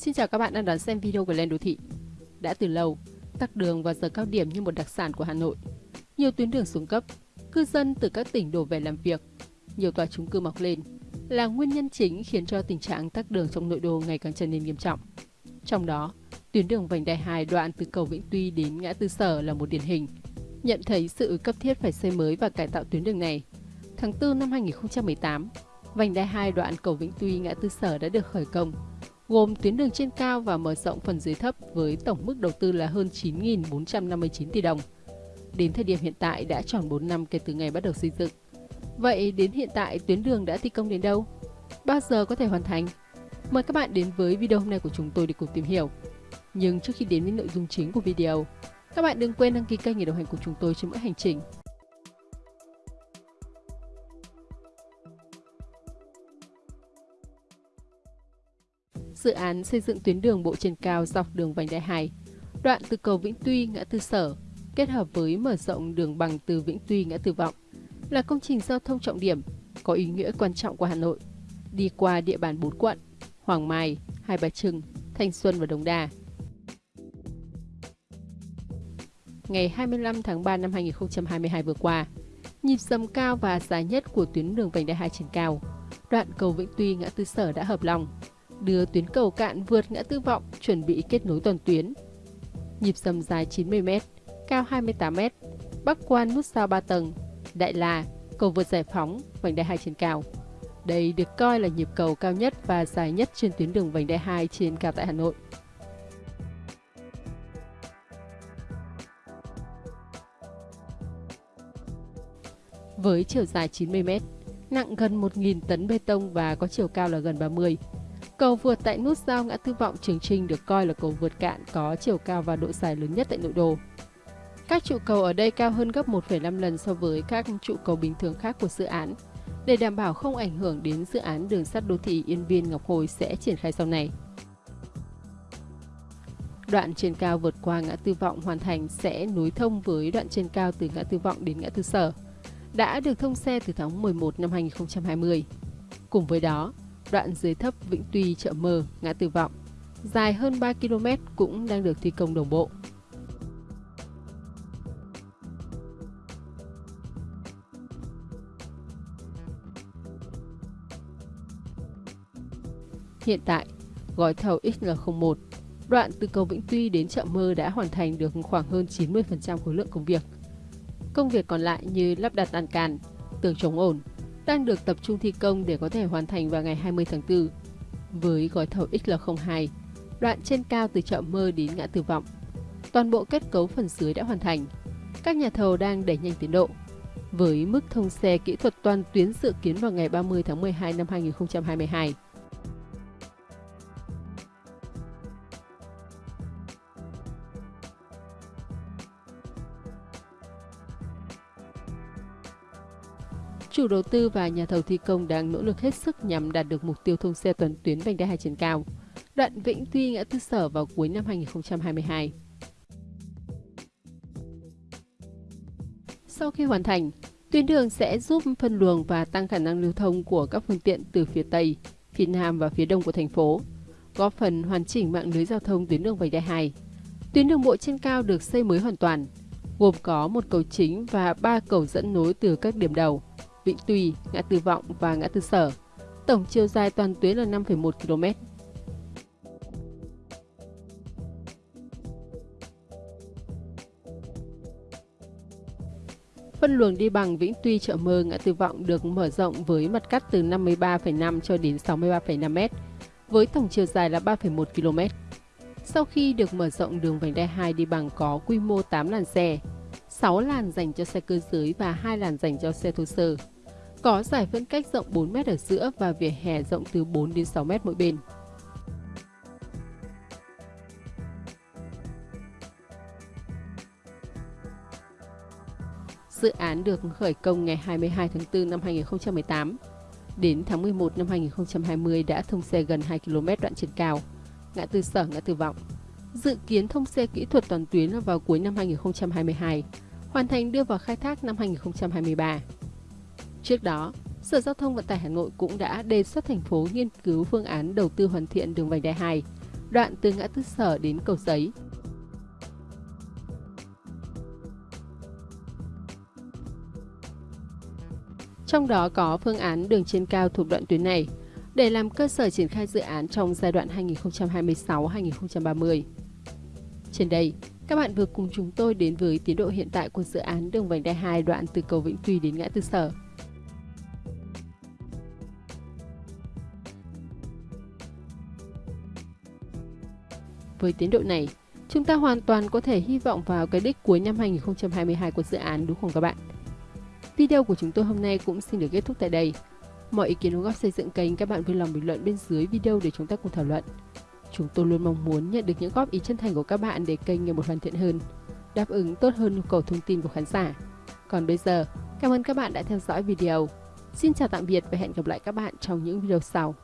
Xin chào các bạn đang đón xem video của Lên Đô Thị. Đã từ lâu, tắc đường vào giờ cao điểm như một đặc sản của Hà Nội. Nhiều tuyến đường xuống cấp, cư dân từ các tỉnh đổ về làm việc, nhiều tòa chung cư mọc lên là nguyên nhân chính khiến cho tình trạng tắc đường trong nội đô ngày càng trở nên nghiêm trọng. Trong đó, tuyến đường vành đai 2 đoạn từ cầu Vĩnh Tuy đến ngã tư Sở là một điển hình. Nhận thấy sự cấp thiết phải xây mới và cải tạo tuyến đường này, tháng 4 năm 2018, vành đai 2 đoạn cầu Vĩnh Tuy ngã tư Sở đã được khởi công gồm tuyến đường trên cao và mở rộng phần dưới thấp với tổng mức đầu tư là hơn 9.459 tỷ đồng. Đến thời điểm hiện tại đã tròn 4 năm kể từ ngày bắt đầu xây dựng. Vậy đến hiện tại tuyến đường đã thi công đến đâu? Bao giờ có thể hoàn thành? Mời các bạn đến với video hôm nay của chúng tôi để cùng tìm hiểu. Nhưng trước khi đến với nội dung chính của video, các bạn đừng quên đăng ký kênh để đồng hành cùng chúng tôi trên mỗi hành trình dự án xây dựng tuyến đường bộ trên cao dọc đường vành đai 2, đoạn từ cầu Vĩnh Tuy ngã tư Sở, kết hợp với mở rộng đường bằng từ Vĩnh Tuy ngã tư Vọng, là công trình giao thông trọng điểm có ý nghĩa quan trọng của Hà Nội, đi qua địa bàn 4 quận Hoàng Mai, Hai Bà Trưng, Thanh Xuân và Đồng Đa. Ngày 25 tháng 3 năm 2022 vừa qua, nhịp dầm cao và dài nhất của tuyến đường vành đai 2 trên cao, đoạn cầu Vĩnh Tuy ngã tư Sở đã hợp lòng, đưa tuyến cầu cạn vượt ngã tư vọng chuẩn bị kết nối toàn tuyến. Nhịp dầm dài 90m, cao 28m, bắc quan nút sao 3 tầng, Đại là, cầu vượt giải phóng, vành đai 2 trên cao. Đây được coi là nhịp cầu cao nhất và dài nhất trên tuyến đường vành đai 2 trên cao tại Hà Nội. Với chiều dài 90m, nặng gần 1.000 tấn bê tông và có chiều cao là gần 30 Cầu vượt tại nút giao ngã tư vọng Trường Trinh được coi là cầu vượt cạn có chiều cao và độ dài lớn nhất tại nội đô. Các trụ cầu ở đây cao hơn gấp 1,5 lần so với các trụ cầu bình thường khác của dự án, để đảm bảo không ảnh hưởng đến dự án đường sắt đô thị Yên Viên Ngọc Hồi sẽ triển khai sau này. Đoạn trên cao vượt qua ngã tư vọng hoàn thành sẽ nối thông với đoạn trên cao từ ngã tư vọng đến ngã tư sở, đã được thông xe từ tháng 11 năm 2020. Cùng với đó, đoạn dưới thấp Vĩnh Tuy chợ Mơ, ngã tư vọng, dài hơn 3 km cũng đang được thi công đồng bộ. Hiện tại, gói thầu XL01, đoạn từ cầu Vĩnh Tuy đến chợ Mơ đã hoàn thành được khoảng hơn 90% khối lượng công việc. Công việc còn lại như lắp đặt lan can, tường chống ổn, đang được tập trung thi công để có thể hoàn thành vào ngày 20 tháng 4. Với gói thầu XL02, đoạn trên cao từ chợ Mơ đến ngã Tư Vọng, toàn bộ kết cấu phần dưới đã hoàn thành. Các nhà thầu đang đẩy nhanh tiến độ. Với mức thông xe kỹ thuật toàn tuyến dự kiến vào ngày 30 tháng 12 năm 2022. Chủ đầu tư và nhà thầu thi công đang nỗ lực hết sức nhằm đạt được mục tiêu thông xe toàn tuyến vành đai 2 trên cao, đoạn Vĩnh Tuy ngã tư sở vào cuối năm 2022. Sau khi hoàn thành, tuyến đường sẽ giúp phân luồng và tăng khả năng lưu thông của các phương tiện từ phía Tây, phía Nam và phía Đông của thành phố, góp phần hoàn chỉnh mạng lưới giao thông tuyến đường vành đai 2. Tuyến đường bộ trên cao được xây mới hoàn toàn, gồm có một cầu chính và ba cầu dẫn nối từ các điểm đầu. Vĩnh Tùy, ngã tư Vọng và ngã tư Sở. Tổng chiều dài toàn tuyến là 5,1 km. Phân luồng đi bằng Vĩnh Tuy chợ Mơ ngã tư Vọng được mở rộng với mặt cắt từ 53,5 cho đến 63,5 m, với tổng chiều dài là 3,1 km. Sau khi được mở rộng đường vành đai 2 đi bằng có quy mô 8 làn xe, 6 làn dành cho xe cơ giới và 2 làn dành cho xe thô sơ. Có giải phân cách rộng 4 m ở giữa và vỉa hè rộng từ 4 đến 6 m mỗi bên. Dự án được khởi công ngày 22 tháng 4 năm 2018. Đến tháng 11 năm 2020 đã thông xe gần 2 km đoạn trên cao, ngã tư sở ngã tư vọng. Dự kiến thông xe kỹ thuật toàn tuyến vào cuối năm 2022, hoàn thành đưa vào khai thác năm 2023. Trước đó, Sở Giao thông Vận tải Hà Nội cũng đã đề xuất thành phố nghiên cứu phương án đầu tư hoàn thiện đường vành đai 2 đoạn từ ngã tư sở đến cầu giấy. Trong đó có phương án đường trên cao thuộc đoạn tuyến này để làm cơ sở triển khai dự án trong giai đoạn 2026-2030. Trên đây, các bạn vừa cùng chúng tôi đến với tiến độ hiện tại của dự án đường vành đai 2 đoạn từ cầu Vĩnh Tuy đến ngã tư sở. Với tiến độ này, chúng ta hoàn toàn có thể hy vọng vào cái đích cuối năm 2022 của dự án đúng không các bạn? Video của chúng tôi hôm nay cũng xin được kết thúc tại đây. Mọi ý kiến đóng góp xây dựng kênh các bạn vui lòng bình luận bên dưới video để chúng ta cùng thảo luận. Chúng tôi luôn mong muốn nhận được những góp ý chân thành của các bạn để kênh ngày một hoàn thiện hơn, đáp ứng tốt hơn nhu cầu thông tin của khán giả. Còn bây giờ, cảm ơn các bạn đã theo dõi video. Xin chào tạm biệt và hẹn gặp lại các bạn trong những video sau.